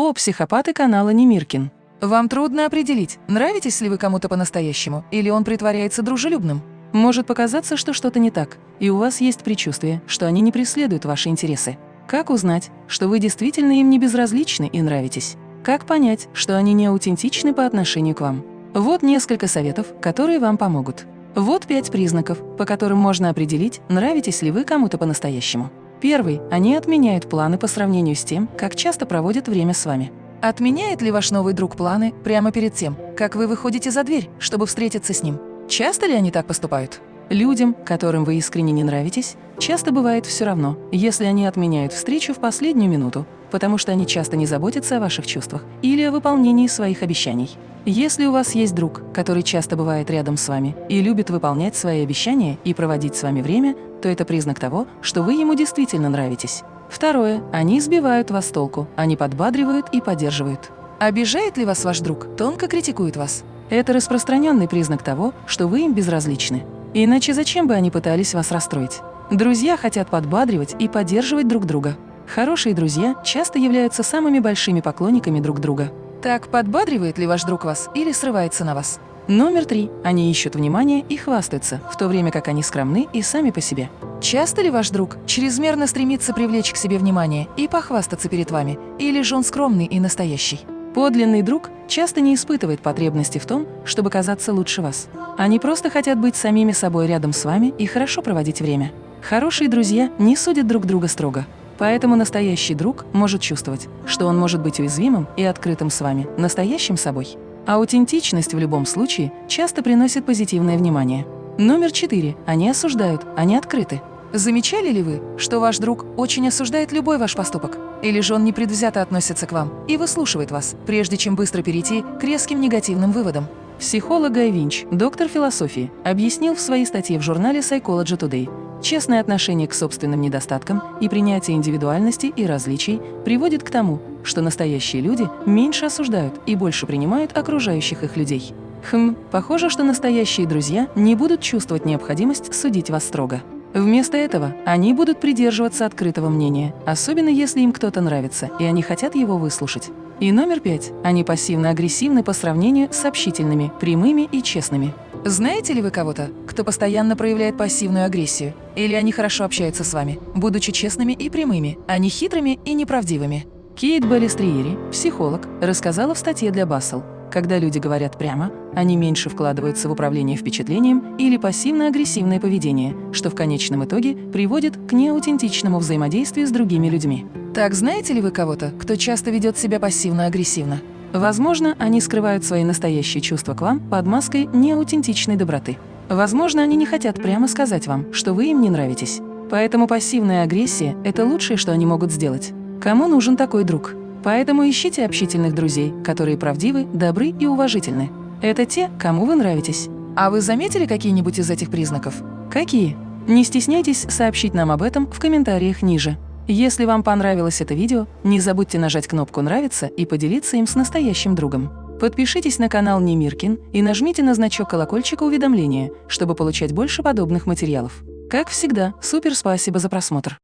О, психопаты канала Немиркин. Вам трудно определить, нравитесь ли вы кому-то по-настоящему, или он притворяется дружелюбным. Может показаться, что что-то не так, и у вас есть предчувствие, что они не преследуют ваши интересы. Как узнать, что вы действительно им не безразличны и нравитесь? Как понять, что они не аутентичны по отношению к вам? Вот несколько советов, которые вам помогут. Вот пять признаков, по которым можно определить, нравитесь ли вы кому-то по-настоящему. Первый – они отменяют планы по сравнению с тем, как часто проводят время с вами. Отменяет ли ваш новый друг планы прямо перед тем, как вы выходите за дверь, чтобы встретиться с ним? Часто ли они так поступают? Людям, которым вы искренне не нравитесь, часто бывает все равно, если они отменяют встречу в последнюю минуту, потому что они часто не заботятся о ваших чувствах или о выполнении своих обещаний. Если у вас есть друг, который часто бывает рядом с вами и любит выполнять свои обещания и проводить с вами время, то это признак того, что вы ему действительно нравитесь. Второе. Они сбивают вас толку, они подбадривают и поддерживают. Обижает ли вас ваш друг, тонко критикует вас? Это распространенный признак того, что вы им безразличны. Иначе зачем бы они пытались вас расстроить? Друзья хотят подбадривать и поддерживать друг друга. Хорошие друзья часто являются самыми большими поклонниками друг друга. Так подбадривает ли ваш друг вас или срывается на вас? Номер три. Они ищут внимания и хвастаются, в то время как они скромны и сами по себе. Часто ли ваш друг чрезмерно стремится привлечь к себе внимание и похвастаться перед вами, или же он скромный и настоящий? Подлинный друг часто не испытывает потребности в том, чтобы казаться лучше вас. Они просто хотят быть самими собой рядом с вами и хорошо проводить время. Хорошие друзья не судят друг друга строго. Поэтому настоящий друг может чувствовать, что он может быть уязвимым и открытым с вами, настоящим собой. Аутентичность в любом случае часто приносит позитивное внимание. Номер четыре. Они осуждают, они открыты. Замечали ли вы, что ваш друг очень осуждает любой ваш поступок? Или же он непредвзято относится к вам и выслушивает вас, прежде чем быстро перейти к резким негативным выводам? Психолог Гай Винч, доктор философии, объяснил в своей статье в журнале Psychology Today, Честное отношение к собственным недостаткам и принятие индивидуальности и различий приводит к тому, что настоящие люди меньше осуждают и больше принимают окружающих их людей. Хм, похоже, что настоящие друзья не будут чувствовать необходимость судить вас строго. Вместо этого они будут придерживаться открытого мнения, особенно если им кто-то нравится, и они хотят его выслушать. И номер пять. Они пассивно-агрессивны по сравнению с общительными, прямыми и честными. Знаете ли вы кого-то, кто постоянно проявляет пассивную агрессию? Или они хорошо общаются с вами, будучи честными и прямыми, а не хитрыми и неправдивыми? Кейт Балестриери, психолог, рассказала в статье для Бассел, когда люди говорят прямо, они меньше вкладываются в управление впечатлением или пассивно-агрессивное поведение, что в конечном итоге приводит к неаутентичному взаимодействию с другими людьми. Так знаете ли вы кого-то, кто часто ведет себя пассивно-агрессивно? Возможно, они скрывают свои настоящие чувства к вам под маской неаутентичной доброты. Возможно, они не хотят прямо сказать вам, что вы им не нравитесь. Поэтому пассивная агрессия – это лучшее, что они могут сделать. Кому нужен такой друг? Поэтому ищите общительных друзей, которые правдивы, добры и уважительны. Это те, кому вы нравитесь. А вы заметили какие-нибудь из этих признаков? Какие? Не стесняйтесь сообщить нам об этом в комментариях ниже. Если вам понравилось это видео, не забудьте нажать кнопку «Нравится» и поделиться им с настоящим другом. Подпишитесь на канал Немиркин и нажмите на значок колокольчика уведомления, чтобы получать больше подобных материалов. Как всегда, супер спасибо за просмотр!